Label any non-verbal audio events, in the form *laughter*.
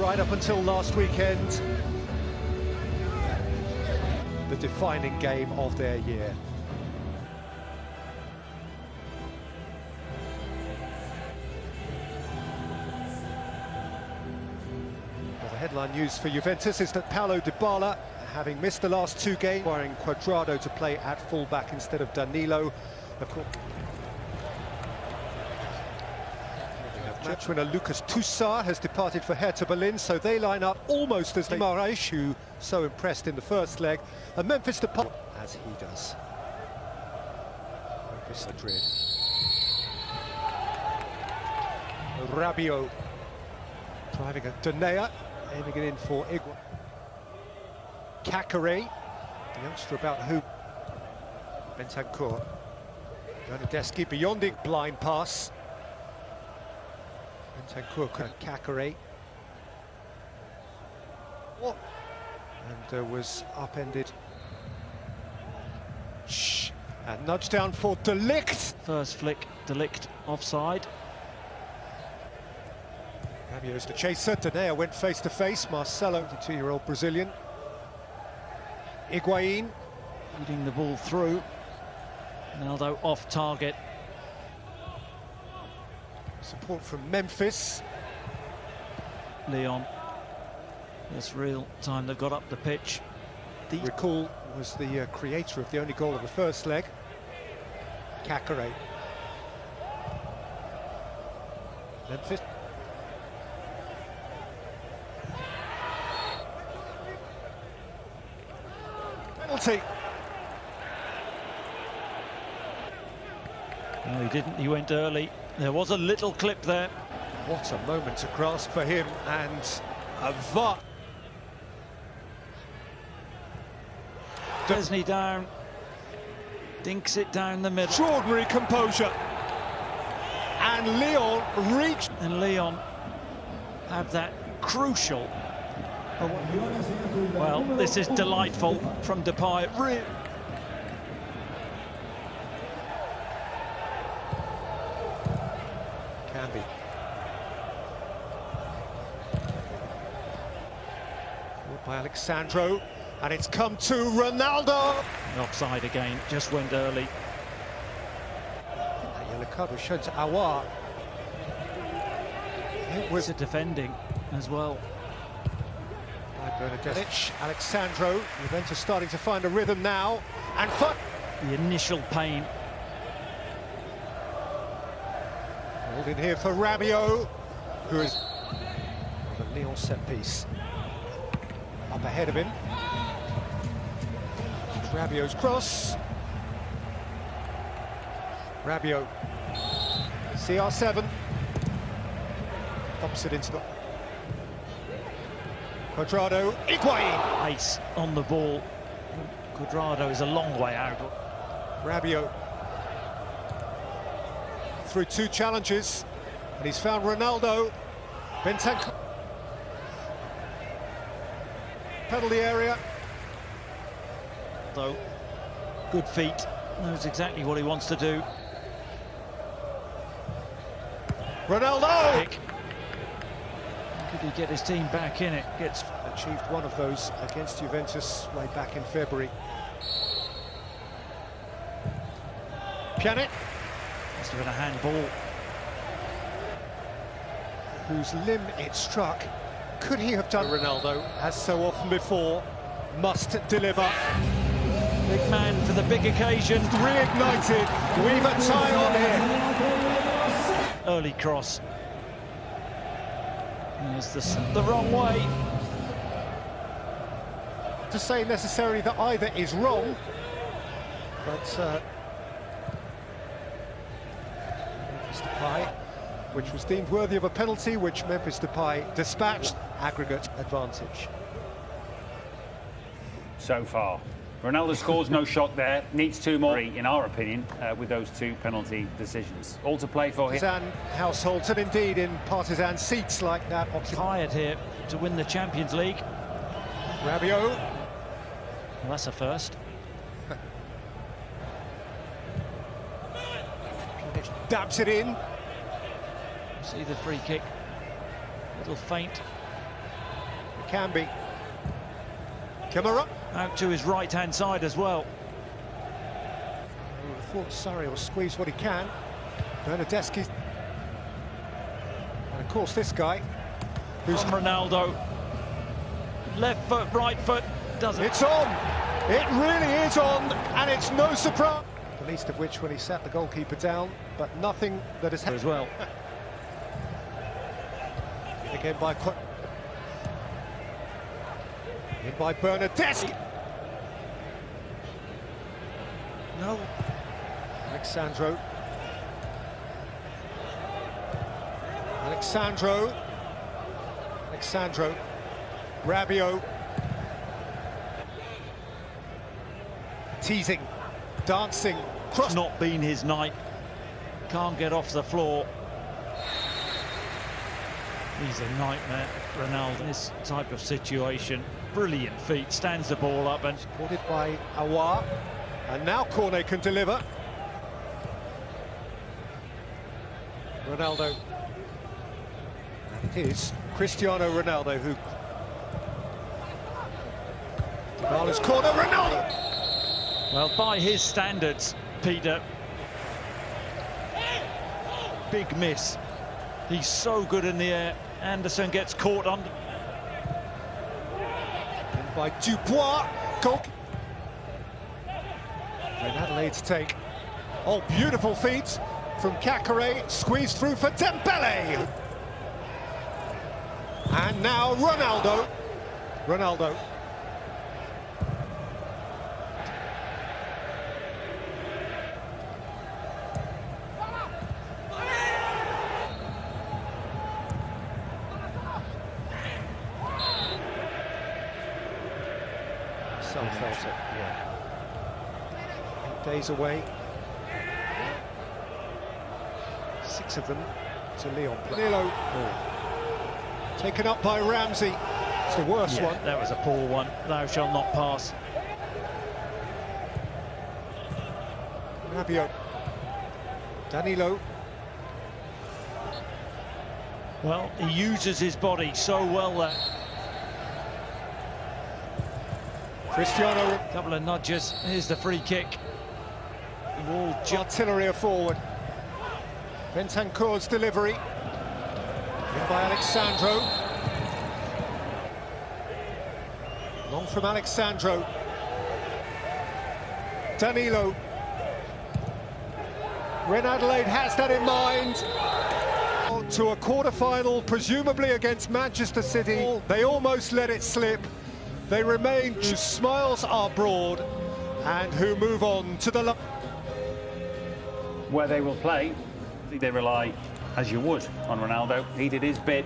right up until last weekend. The defining game of their year. The headline news for Juventus is that Paulo Dybala, having missed the last two games, requiring Cuadrado to play at fullback instead of Danilo. Of course, Match winner Lucas Tousart has departed for Hertha Berlin, so they line up almost as Guimaraes, who so impressed in the first leg, and Memphis Depay, as he does. Memphis Madrid. Rabiot driving a Denayer, aiming it in for Igua. Caqueret, the youngster about who Bentancur. Bernardeschi beyond it, blind pass. Bentancur and Caqueret. What? And uh, was upended. Shh. And nudge down for De Ligt. First flick, De Ligt offside. Rabiot's the chaser. Denayer went face to face. Marcelo, the two year old Brazilian. Higuain. Feeding the ball through. Ronaldo off target. Support from Memphis. Lyon. This real time they've got up the pitch. The recall was the uh, creator of the only goal of the first leg. Caqueret. Memphis. Penalty. No, he didn't. He went early. There was a little clip there. What a moment to grasp for him and a VAR. Desney down. Dinks it down the middle. Extraordinary composure. And Lyon reached. And Lyon had that crucial. Well, this is delightful from Depay. Re Can be. Forward by Alex Sandro. And it's come to Ronaldo. Offside again, just went early. That yellow card was shown to Aouar. It was it defending as well? by Bernardeschi. Alexandro. Juventus starting to find a rhythm now. And fun. The initial pain. Hold in here for Rabiot, who is the Lyon set piece. Up ahead of him. Rabiot's cross. Rabiot. CR7. Pops it into the... Cuadrado. Higuain. Ice on the ball. Cuadrado is a long way out. Rabiot. Through two challenges. And he's found Ronaldo. Bentancur. Penalty area. Though, good feet. Knows exactly what he wants to do. Ronaldo! Could he get his team back in it? Gets Achieved one of those against Juventus way back in February. Pjanic, must have been a handball. whose limb it struck. Could he have done Ronaldo, as so often before, must deliver. Big man for the big occasion. Reignited, we've a tie on here. Early cross. There's the, the wrong way. To say necessarily that either is wrong, but uh, Memphis Depay, which was deemed worthy of a penalty, which Memphis Depay dispatched, aggregate advantage. so far. Ronaldo scores no shot there, needs two more, in our opinion, uh, with those two penalty decisions. All to play for him. Partisan households, and indeed in partisan seats like that opposite Tired here to win the Champions League. Rabiot. Well, that's a first. Dabs it in. See the free kick. Little feint. Can be. Camara. Out to his right-hand side as well. Oh, I thought Surrey will squeeze what he can. Bernardeschi. And of course this guy, who's Ronaldo. Left foot, right foot. Doesn't. It's on! It really is on, and it's no surprise. The least of which when he sat the goalkeeper down, but nothing that has as well. *laughs* Again by In by Bernardeschi. No. Alex Sandro. Alexandro. Alex Sandro. Rabiot. Teasing. Dancing. Cross. It's not been his night. Can't get off the floor. He's a nightmare, Ronaldo. In this type of situation, brilliant feet, stands the ball up and Supported by Aouar. And now Cornet can deliver. Ronaldo. It is Cristiano Ronaldo who... Dybala's corner, Ronaldo! Well, by his standards, Peter, big miss. He's so good in the air. Anderson gets caught on. And by Dubois. Goal. Then Adelaide's take. Oh, beautiful feet from Caqueret. Squeezed through for Dembele. And now Ronaldo. Ronaldo. Some felt it, yeah. Eight days away. Six of them to Lyon. Danilo. Taken up by Ramsey. It's the worst Yeah, one. that was a poor one. Thou shalt not pass. Rabiot. Danilo. Well, he uses his body so well there. Cristiano. Couple of nudges. Here's the free kick. Wall Artillery are forward. Bentancur's delivery. In by Alex Sandro. Long from Alex Sandro. Danilo. Ren Adelaide has that in mind. To a quarter-final, presumably against Manchester City. They almost let it slip. They remain, whose smiles are broad, and who move on to the... Where they will play, they rely, as you would, on Ronaldo. He did his bit.